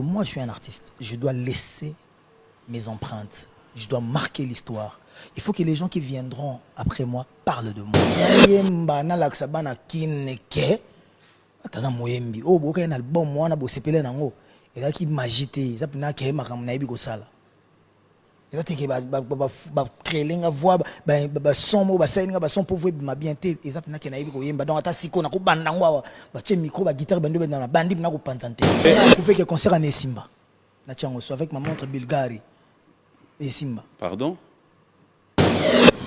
moi, je suis un artiste. Je dois laisser mes empreintes. Je dois marquer l'histoire. Il faut que les gens qui viendront après moi parlent de moi. Yemba na laksa bana kineke. Ataza moyembi. Oh boka un album mwana bo sepele nango. Eza ki magie te. Eza pina ke makambo na yebi kosala. Eza te ke ba ba ba ba créer nga voix ba ba son mo ba sa nga ba son pour vous ma bien te. Eza pina ke na yebi koyemba. Donc ata siko na ko banda ngwa ba che micro ba guitare bando ba na bandi na ko panzante. Na couper que concert en Simba. Na tiango so avec ma montre Bulgarie. Et Simba. Pardon?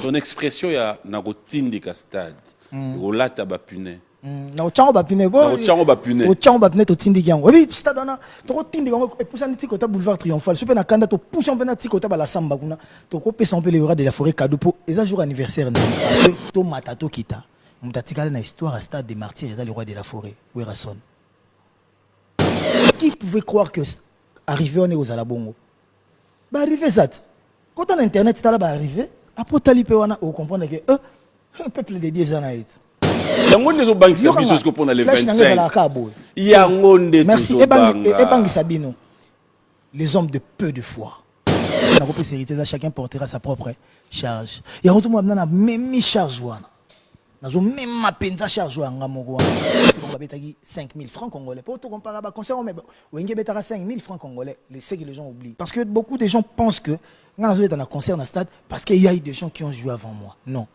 Ton expression ya na kotindika stade kolata bapune na otyango bapine otyango bapine. totindiki yango. Oyebi stade wana tokotindika yango epusani ti kota boulevard triomphal. So mpe na kanda topusa mpe na ti kota balasamba kuna. Tokopesa mpe le roi de la forêt cadeau mpo eza jour anniversaire na tomata tokita moto atikali na histoire ya stade de martyr eza de la forêt werason qui pouvait croire que arrivé wana ekozala bongo baarrive eza ti kota na internet tala baarrive apres otali mpe wana okomprendre ke eh, peuple de dieu eza na ye ti yango nde ezobangisa biso siko mpona le Flash na ngai 25 ezalaka kaka boye. Yango nde merci. Ebangisa bino. Les hommes de peu de foi. Nakopesa hérité eza chacun portera sa propre charge. Yango tomona bina na memi charge wana. Nazomema mpenza charge yanga moko wana. Babetaki 5000 francs congolais. Po tokompara baconcert ome wenge ebetaka 5000 francs congolais. Les- ce que les gens oublient. Parce que beaucoup de gens pensent que nga nazobeta na concert na stade parce qu'il y a eu des gens qui ont joué avant moi. Non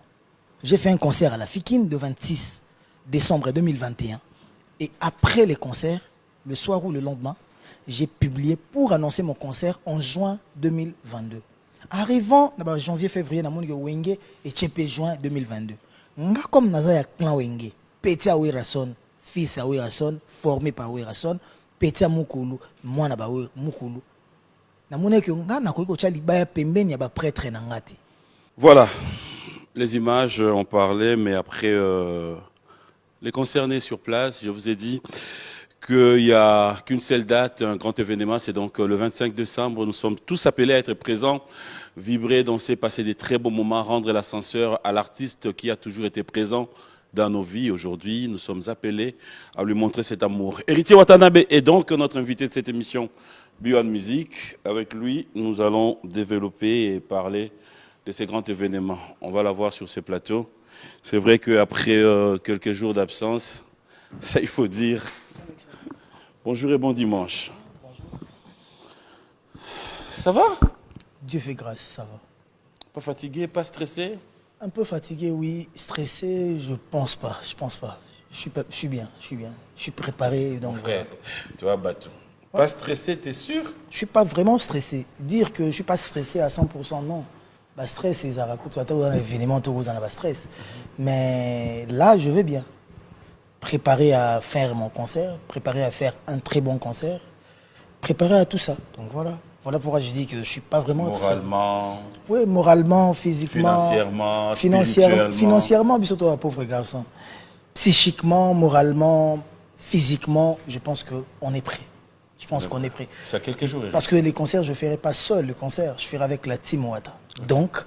j'ai fait un concert à la Fikine le 26 décembre 2021. Et après les concerts, le soir ou le lendemain, j'ai publié pour annoncer mon concert en juin 2022. Arrivant dans janvier, février, dans Wenge et Tchepe juin 2022. Nga comme naza ya clan Wenge, petit à fils à Wirason, formé par Wirason, petit à Mukulu, moi na Mukulu. Na mona que nga na ya ba prêtre. Voilà, les images euh, ont parlé, mais après, euh, les concernés sur place, je vous ai dit qu'il n'y a qu'une seule date, un grand événement, c'est donc euh, le 25 décembre. Nous sommes tous appelés à être présents, vibrer, danser, passer des très beaux moments, rendre l'ascenseur à l'artiste qui a toujours été présent dans nos vies. Aujourd'hui, nous sommes appelés à lui montrer cet amour. Héritier Watanabe est donc notre invité de cette émission Beyond Music. Avec lui, nous allons développer et parler de ces grands événements. On va la voir sur ces plateaux. C'est vrai qu'après euh, quelques jours d'absence, ça il faut dire. Bonjour et bon dimanche. Ça va? Dieu fait grâce, ça va. Pas fatigué, pas stressé? Un peu fatigué, oui. Stressé, je pense pas. Je pense pas. Je suis, pas, je suis bien, je suis bien. Je suis préparé. Donc, Frère, tu vois, Batou. Pas stressé, t'es sûr? Je suis pas vraiment stressé. Dire que je suis pas stressé à 100%, non. Stress, c'est Zarakou. Tu vois, un événement, tu as pas stress. Mais là, je vais bien. Préparé à faire mon concert, préparé à faire un très bon concert, préparé à tout ça. Donc voilà. Voilà pourquoi je dis que je suis pas vraiment. Moralement, Oui, moralement, physiquement. financièrement, financièrement, financièrement, mais surtout un pauvre garçon. Psychiquement, moralement, physiquement, je pense qu'on est prêt. Je pense qu'on est prêt. À quelques jours. Parce que les concerts, je ne ferai pas seul le concert, je ferai avec la team Wata. Donc,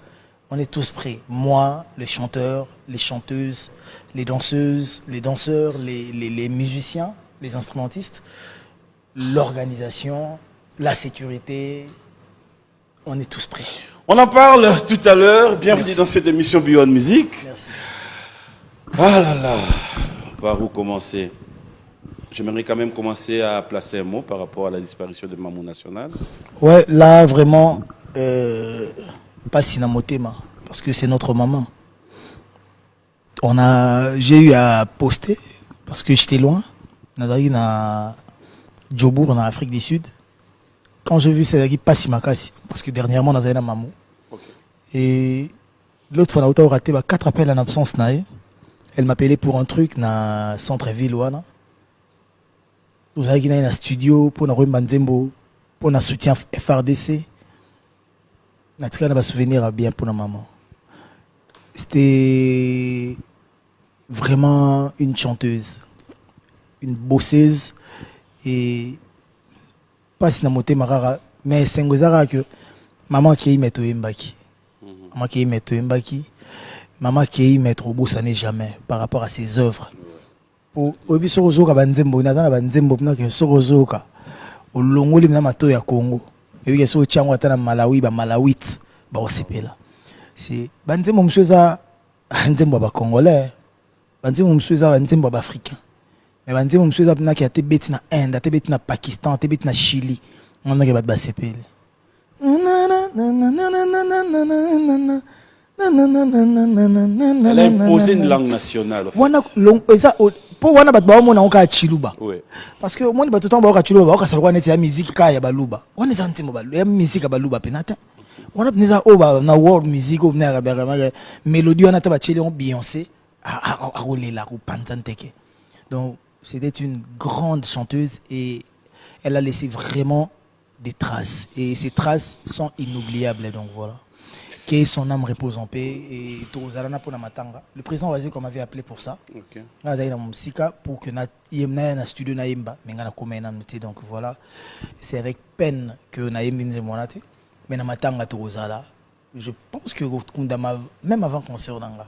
on est tous prêts. Moi, les chanteurs, les chanteuses, les danseuses, les danseurs, les, les- les musiciens, les instrumentistes, l'organisation, la sécurité, on est tous prêts. On en parle tout à l'heure. Bienvenue dans cette émission Beyond Music. Merci. Ah là là, par où commencer J'aimerais quand même commencer à placer un mot par rapport à la disparition de Mamou National. Ouais, là, vraiment, euh, pas Sinamotema, parce que c'est notre maman. On a, j'ai eu à poster, parce que j'étais loin. Nadari na Djobour, en Afrique du Sud. Quand j'ai vu Sédaki Passimakasi, parce que dernièrement, on a na Mamou. Et l'autre fois, on a raté bah, quatre appels en absence. Elle m'appelait pour un truc na centre-ville. wana. Nous avons un studio pour nous Nzembo, pour un soutien FRDC. Na tika na souvenir bien pour la maman. C'était vraiment une chanteuse, une bosseuse. Et pas si na motema kaka mais sengo eza kaka ke mama akei me toyembaki mama akei me toyembaki mama akei me tobosane jamais par rapport à ses œuvres oyebi soki ozoyoka banzembo naza na banzembo mpena ke soki ozoyoka. Olongoli na mato ya congo. Eyebiki so otyango ata na malawi bamalawite baosepela si banzembo mosusu eza nzembo ya bacongolais banzembo mosusu eza banzembo ya baafricain me banzembo mosusu eza mpenaki ate beti na inde ate beti na pakistan ate beti na chili. Nganaki bato basepeli Elle a imposé une langue nationale. long- eza mpo wana bato baomona ngo kaka chiluba. Parce que omoni bato ntango baoka chiluba baokasa lokwa neti ya miziki kaka ya baluba. Wana eza ntimbo ya miziki ya baluba mpena te wana mpena eza oyo na world music oyo yakabeakamaka mélodie wana te batieli yango a- akolela akopanza nteke donc c'était une grande chanteuse et elle a laissé vraiment des traces. Et ces traces sont inoubliables donc voilà que son âme repose en paix. Et tozalana mpona matanga le président waziko m'avait appelé pour ça. Ok. nga azali na mosika pour que na yem na na studio nayemba me nga nakoma ye nanu te donc voilà. C'est avec peine que nayembi nzembo wana te. Mais na matanga tokozala je pense que même avant concert na nga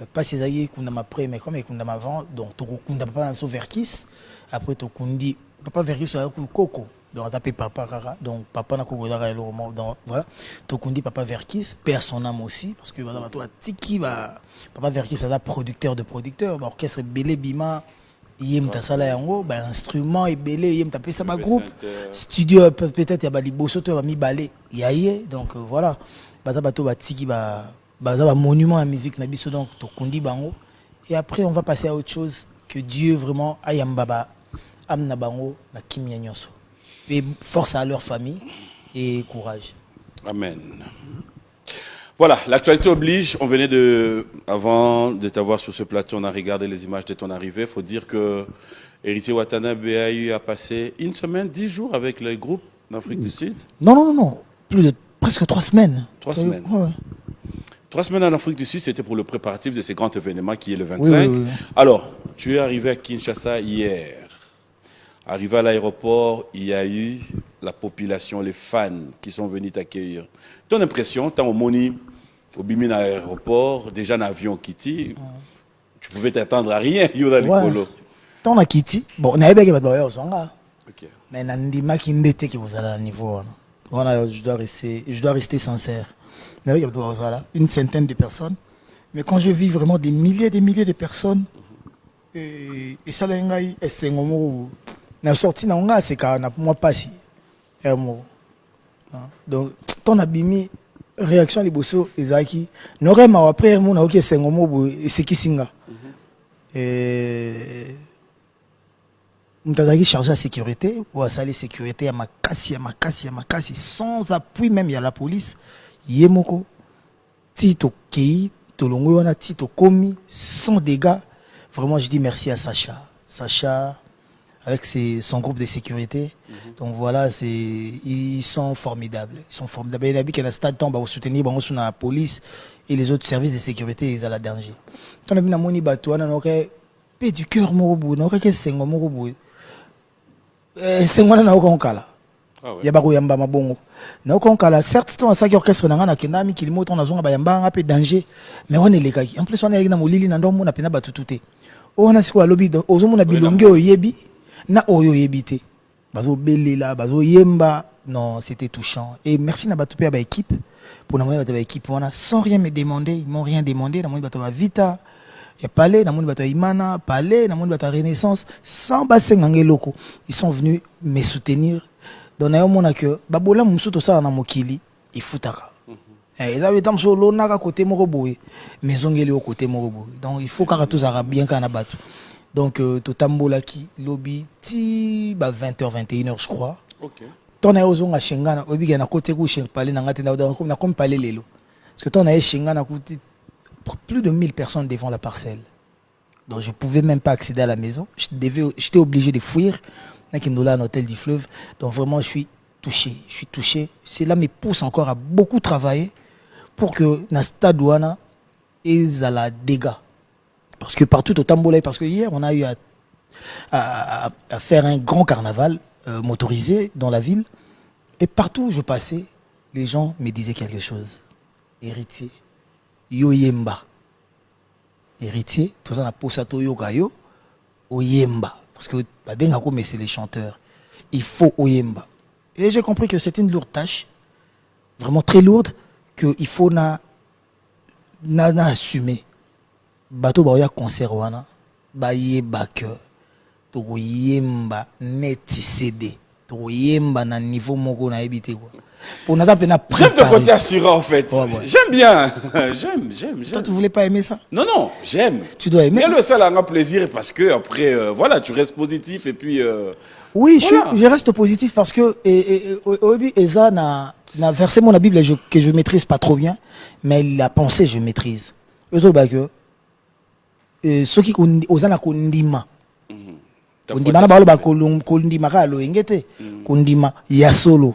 Euh, pasi ezalaki ekundama après mais comme ekundama avant donc tokokunda papa na biso verkis après tokundi papa verkis azalaki koko donc aza mpe papa kaka donc papa na koko ezaka eloko moko donc voilà. Tokundi papa verkis à son âme aussi parce que baza bato batiki ba papa verkis aza producteur de producteur baorchestre ebele bima ye moto asala yango bainstrument ebele ye moto apesa bagroupe studio pe- peut-être ya baliboso to ya bamibale ya ye donc euh, voilà. Baza bato batiki ba- baza bamonument ya musique na biso donc tokundi bango et après on va passer à autre chose que dieu vraiment ayamba ba ame na bango na kimia nyonso et force à leur famille et courage Amen. Voilà, l'actualité oblige. On venait de, avant de t'avoir sur ce plateau, on a regardé les images de ton arrivée. Il faut dire que Héritier Watanabe a eu à passer une semaine, dix jours avec le groupe d'Afrique du Sud. non non non non plus de presque trois semaines Trois Euh, semaines. ouais, ouais. Trois semaines en Afrique du Sud, c'était pour le préparatif de ce grand événement qui est le 25. Oui, oui, oui. Alors, tu es arrivé à Kinshasa hier. Arrivé à l'aéroport, il y a eu la population, les fans qui sont venus t'accueillir. Ton impression, tant au Moni, au Bimina aéroport, déjà un avion Kitty, tu pouvais t'attendre à rien, Yoda. Likolo. ntango nakiti bon nayebaki bato baya kozwanga Ok. mais nandimaki nde te ke kozala na niveau wana wana je dois rester, je dois rester sincère une centaine de personnes mais quand je vis vraiment des milliers des milliers de personnes eh, esalaki ngai esengo moko boye. Na sorti nango ngai asekaka na mwa mpasi ya moko Hein? donc ntango nabimi réaction liboso ezalaki noremawa après mo nayoki esengo moko boye esekisi nga moto azalaki chargé ya sécurité oyo asali sécurité ya makasi ya makasi ya makasi sans appui même ya la police. Ye moko. Ti tokei tolongwi wana ti sans dégâts. Vraiment je dis merci à sacha. Sacha avec ses, son groupe de sécurité. Donc voilà c'est ils sont formidables. Ils sont formidables. Et nabi ke na stade ntango bakosoutenir bango so na la police et les autres services de sécurité danger. Namoni bato wana naoka mpe du cœur ya bakoyamba mabongo naokonkala certes ntango asalaki orchestre na ngai nakenda mikili moko ntango nazonga bayamba nga mpe danger. Mais wana elekaki en plus wana eyaki na molili na ndo omona mpena batutu te oyo wana sikoyo alobi do- ozomona bilongi oyo oyebi na oyo oyebi te. Bazobelela bazoyemba non c'était touchant. Et merci na bato mpe ya baéquipe mpo namoni bato ya baéquipe wana sans rien me demander ils m'ont rien demandé. Namoni bato ya bavita ya palais namoni bato ya imana palais namoni bato ya renaissance sans basenga nga eloko ils sont venus me soutenir. Donc nayomona ke babolamu mosusu tosala na mokili efutaka Eh, eza beta mosusu olonaka kote moko boye mais ezongeli yo kote moko boye. Donc il faut kaka tozalaka bien kaka na bato donc euh, totambolaki lobi ti ba 20h 21h je crois. Ok. na ye ozonga shengana oyebike nakoti ku pale na ngai te na- lelo. Parce que na ye shenga nakuti plus de 1000 personnes devant la parcelle. Donc je pouvais même pas accéder à la maison. Je devais j'étais obligé de fuir. Nakindola un hôtel du fleuve. Donc vraiment je suis touché je suis touché. Cela me pousse encore à beaucoup travailler pour que na stade wana ezala dégâts parce que partout au Tambola, parce que hier on a eu à, faire un grand carnaval euh, motorisé dans la ville. Et partout où je passais, les gens me disaient quelque chose. Héritier, yoyemba. Héritier, tout ça, na posa to yoka yo, oyemba. Parce que mais c'est les chanteurs. il faut oyemba. Et j'ai compris que c'est une lourde tâche, vraiment très lourde, qu'il faut na, na assumer. Bato ba oya concert wana, ba yeba que tokoyemba neti CD, tokoyemba na niveau moko na yebite quoi. Pour naza pe na J'aime ton côté assurant, en fait. Ouais, ouais. J'aime bien. J'aime, j'aime, Toi, j'aime. tu voulais pas aimer ça? Non, non, j'aime. Tu dois aimer. Mais le seul a un plaisir parce que après, euh, voilà, tu restes positif et puis. euh, Oui, je, Voilà. suis- je reste positif parce que et, et, Eza n'a n'a versé mon Bible et je- que je maîtrise pas trop bien, mais la pensée je maîtrise. Eux autres, ceux qui kondi- ozana kondima. Ta kondima na baloba kondima ka loyenge te. Kondima ya solo.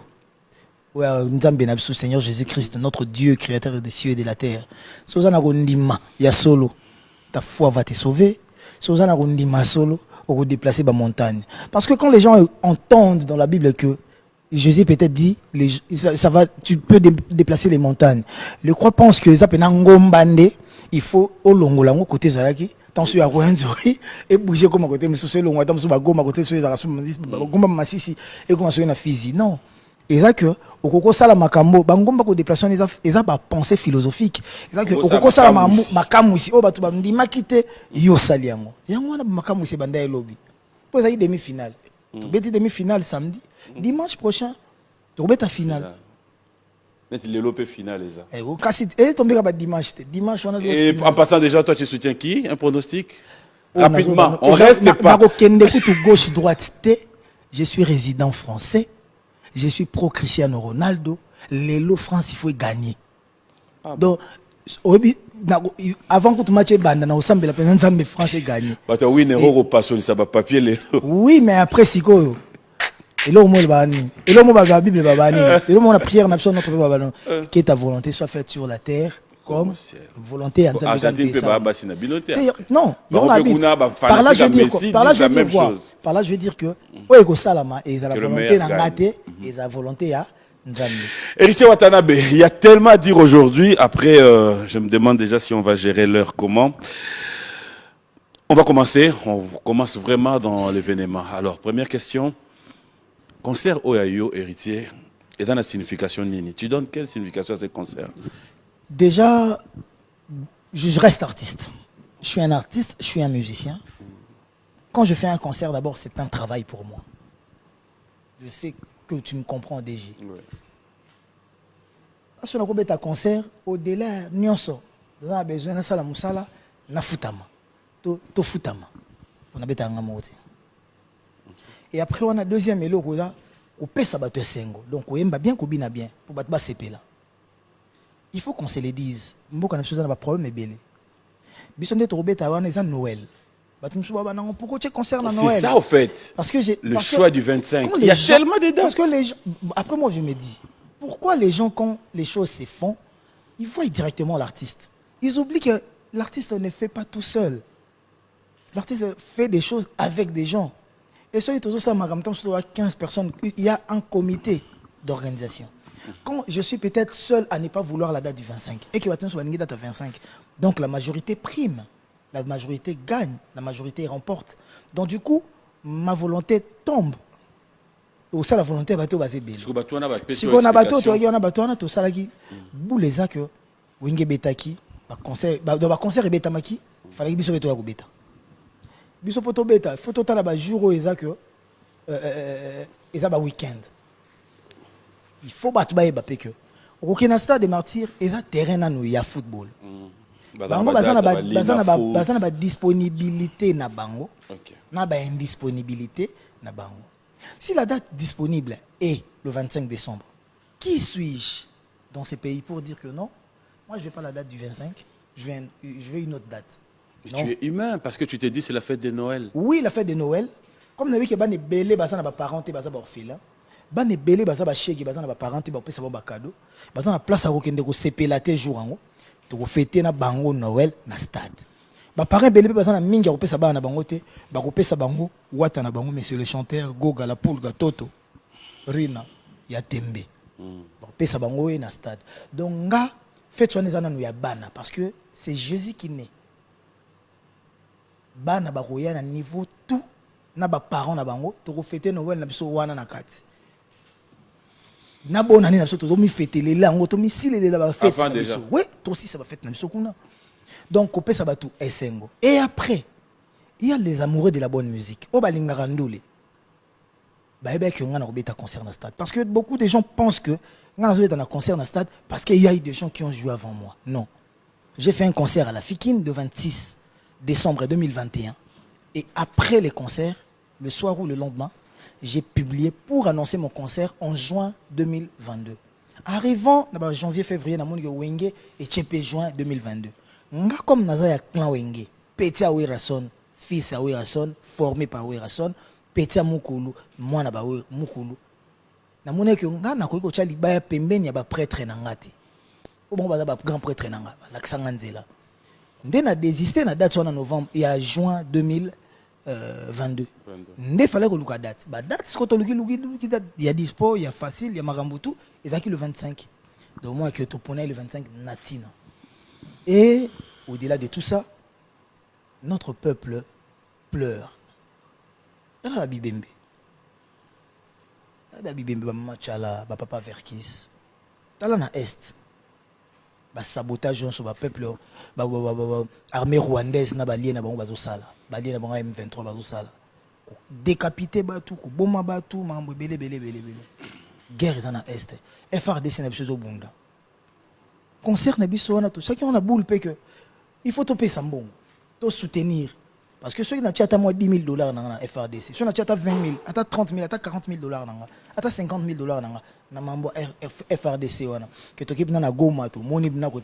Oyo nzambe na biso seigneur jésus christ notre dieu créateur des cieux et de la terre. So oza na kondima ya solo ta foi va te sauver. So oza na kondima ya solo okodéplacer bamontagne parce que quand les gens entendent dans la bible que Jésus peut-être dit, les, ça, ça va, tu peux dé- déplacer les montagnes. Le croix pense que ça peut ngombande, il faut au longo lango côté zalaki, tant sur ya et bouger comme à côté, mais sur ce longo, tant sur bagoma côté sur les arasu, bagoma masisi, et comme sur na fizi. Non. Et ça que, au koko sala makambo, bangomba ko déplacement, ils ont ba pensée philosophique. Et ça que, au Okosala koko sala makamu mamu- isi. makamu ici, oh batu bamdi makite, yo sali yango. Yango wana makamu ici banda elobi. Pour ça, demi-finale. Tu bêtis demi-finale samedi. Dimanche prochain, tu ta finale. C'est le final, les gars. Eh, kasi- eh, tombé là-bas dimanche. te. Dimanche, on a Et en passant déjà, toi, tu soutiens qui Un pronostic? Oh, Rapidement, on Eza- reste pas. nakokende kutu gauche droite te je suis résident français je suis pro Cristiano Ronaldo lelo France il faut gagner Ah donc oyebi avant kutu match ebanda na osambela mpenza nzambe France egagné Bah, toi, oui, Nero, repasse, ça va papier, les. oui mais après sikoyo eloko mo elobaka nini eloko mo balobaka bible elobaka nini eloko mo na prière na biso notre père babano que ta volonté soit faite sur la terre comme volonté ya nzambe na binoté. Et, Non, Bah, bit. Par là, je veux dire quoi? Par là, je veux dire quoi? Par là, je veux dire que oyo ekosalama eza la Que le volonté na nga te eza volonté ya nzambe Héritier Watanabe, il y a tellement à dire aujourd'hui. Après, euh, je me demande déjà si on va gérer l'heure comment. On va commencer. On commence vraiment dans l'événement. Alors, première question. Concert Oyayo, héritier, est dans la signification Nini. Tu donnes quelle signification à ce concert? Déjà, je reste artiste. Je suis un artiste, je suis un musicien. Quand je fais un concert, d'abord, c'est un travail pour moi. Je sais que tu me comprends déjà. Parce que un concert, au-delà, nyonso, on a besoin de sala musala, na futama. To, to futama. On a besoin de Et après, on a deuxième éloko là, on paie ça bateau sengo. Donc, on aime bien, qu'on bien bien, pour battre CP là. Il faut qu'on se le dise. Mboka na biso na ba problème ebele. Biso nde tokobeta wana eza Noël. Bato pourquoi tu concert na C'est Noël ça, au fait. Parce que j'ai Le que choix du 25. quand Il y a gens- tellement de dates. Parce que les gens, après moi je me dis pourquoi les gens quand les choses se font, ils voient directement l'artiste? Ils oublient que l'artiste ne fait pas tout seul. L'artiste fait des choses avec des gens. Et ça, il ça, tant que 15 personnes, il y a un comité d'organisation. Quand je suis peut-être seul à ne pas vouloir la date du 25 et que maintenant soit une date à 25, donc la majorité prime, la majorité gagne, la majorité remporte. Donc du coup, ma volonté tombe. Au ça la volonté bateau basé belle. Parce que bateau, on a bateau, Si on a bateau, tu explication. on a bateau, on a tout ça là qui boule les que winge betaki, ba concert, ba dans ba concert et betamaki, fallait que biso beto ya ko beta. Biso poto beta, faut totala ba jour o eza que euh euh eza ba week-end. Il faut battre ba eba pe que. Au na stade de martyr, eza terrain na nous ya football. Dans Bango baza na date, ba baza na bango na ba indisponibilité na bango. Si la date disponible est le 25 décembre, qui suis-je dans ces pays pour dire que non? Moi, je ne vais pas la date du 25, je vais, je vais une autre date. Non. tu es humain parce que tu t'es dit c'est la fête de Noël. Oui, la fête de Noël, comme nous avons que bane belé baza na ba parents te baza ba orphelin, bane belé baza ba chèque baza na ba parents te ba pesa ba cadeau, baza na place à kokende ko sepela te jour ango, to fêter na bango Noël na stade. Ba parents belé baza na mingi ko pesa ba na bango te, ba ko pesa bango wata na bango monsieur le chanteur Goga la poule Toto Rina ya Tembe. Ba ko pesa bango na stade. Donc nga fête wana eza nanu ya bana parce que c'est Jésus qui naît. Bana bakoya na niveau tout na baparent na bango tokofete noel na biso wana na kati. Nabonani na biso tozomifetelela yango tomisilelela bafete na biso. we tosisa bafete na biso kuna. Donc kopesa bato esengo. Et après il y a les amoureux de la bonne musique. Oyo balingaka ndule bayebaki yo ngai na kobeta concert na stade. Parce que beaucoup de gens pensent que ngai nazobeta na concert na stade parce qu'il y a eu des gens qui ont joué avant moi. Non. J'ai fait un concert à la Fikine le 26 décembre 2021 et après les concerts le soir ou le lendemain j'ai publié pour annoncer mon concert en juin 2022 arrivant na janvier février ke wenge etie juin 2022 nga comme naza ya clan wenge petit ya werason fils ya werason formé par werason petit mukulu mwana ba We- mukulu. Namoni ke nga nakoki kotya libaya pembeni ya baprêtre na nga te. Po bango baza bagrand prêtre na nga balakisa nga nzela nde na désisté na date wana novembre ya juin 2022 22. nde fallait koluka date. Badate siko tolukiluki date. Ya dispo ya facile ya makambo tu ezalaki le 25 donc moi ke toponai le 25 na ntina et au-delà de tout ça notre peuple pleure. Tala babibembe. Tala babibembe bamachala bapapa verkis. Tala na est basabotage nyonso bapeuple ba- ba- armée rwandaise na balie na bango bazosala. Balie na bango ya m23 bazosala. Kodécapite bato koboma bato makambo ebele ebele ebele ebele. Guerre eza na este frdc na biso ezobunda. Concert biso wana tosaki wana boule il faut topesa mbongo tosoutenir parce que natia ata mwa 10 000 dollars nga na frdc soki natia ata 20 000 ata 30 000 ata 40 000 dollars na nga ata 50 000 dollars ya F- frdc ke toki mpena na goma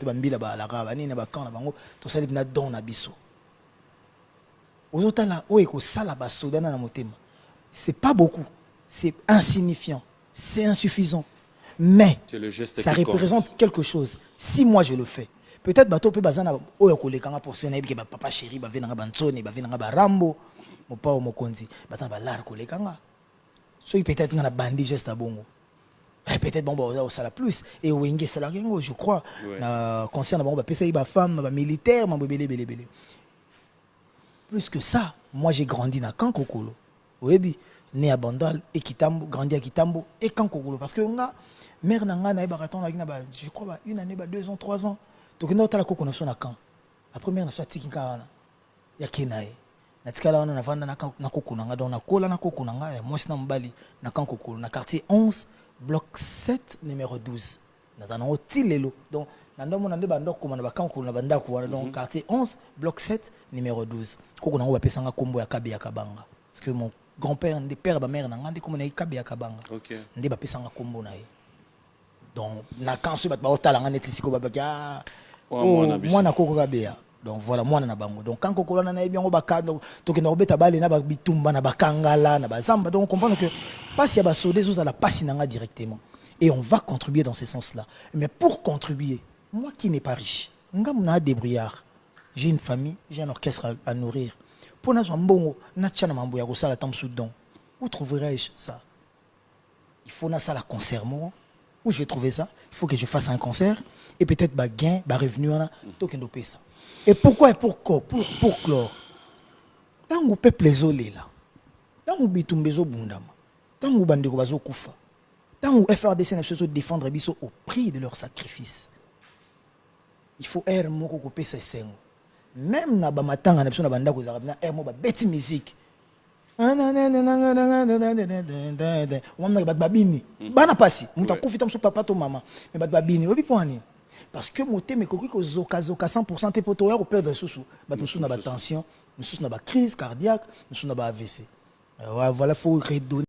bambila baalaka banini na bango don biso. Ekosala basoda na na motema c'est pas beaucoup c'est insignifiant c'est insuffisant. Mais ça qui compte. représente quelque chose. Si moi je le fais peut-être bato mpe baza na oyo kolekanga portion nayebi ke bapapa chéri bavenanga bantsoni bavenanga barambo mopao mokonzi baza na balare kolekanga. Soki peut-être nga na bandi geste ya bongo. Eh, peut-être bango baza kosala plus. E wenge yango je crois. Na concert na bango bapesaki bafemme bamilitaire mambo ebele ebele ebele. Plus que ça moi j'ai grandi na kankokolo oyebi né à bandal et kitambo grandi à kitambo et kankokolo parce que nga mère na nga nayebaka ntango nalaki na ba je crois ba une année ba deux ans trois ans tokenda kotala koko na biso na camp. La première na so atiki nga wana. Yake na ye natikala wana navanda na koko na nga. Donc nakola na koko na nga. Ya mwasi na mobali na kankokolo na quartier 11 bloc 7 numéro 12 naza nango ti lelo donc na ndomona nde bandako koma na bakankokolo na bandako wana donc quartier 11 bloc 7 numéro 12 koko nango bapesanga nkombo ya kabe ya kabanga. Parce que mon grand père nde père ya bamare na nga nde kombo na ye kabe ya kabanga. Nde bapesanga nkombo na ye. Donc na kan soki bato baotala nga neti sikoyo babaki ah, mwana biso. mwana koko kabeya donc voilà mwana na bango. Donc kan koko wana nayebi yango baka- donc, tokenda kobeta bale na ba- bitumba na bakangala na bazamba donc on comprendre que pasi ya basoda ezozala pasi na nga directement. Et on va contribuer dans ce sens là mais pour contribuer moi qui n'ai pas riche nga na débrouillard j'ai une famille j'ai un orchestre à, à nourrir. Mpo nazwa mbongo natya na mambo ya kosala ta mosusu donc où trouverai-je ça? Il faut nasala concert moko où je vais trouver ça il faut que je fasse un concert et peut-être ba gain ba revenu wana tokende opesa et pourquoi et pourquoi pour, pour clore. Ntango peuple ezolela ntango bitumba ezobundama ntango bandeko bazokufa ntango frdc na biso ezodéfendre biso au prix de leur sacrifice il faut aire moko kopesa esengo même na bamatanga na biso na bandako ezalaka na aire moko babeti musique bato babini. Bana pasi moto akufi ta mosu papa to mama. Me bato babini oyebi mpo parce que motema ekoki kozokazoka 100 te mpo toya koperdre lisusu bato mosusu na batension mosusu. na bacrise cardiaque mosusu na ba avc voilà faut redonner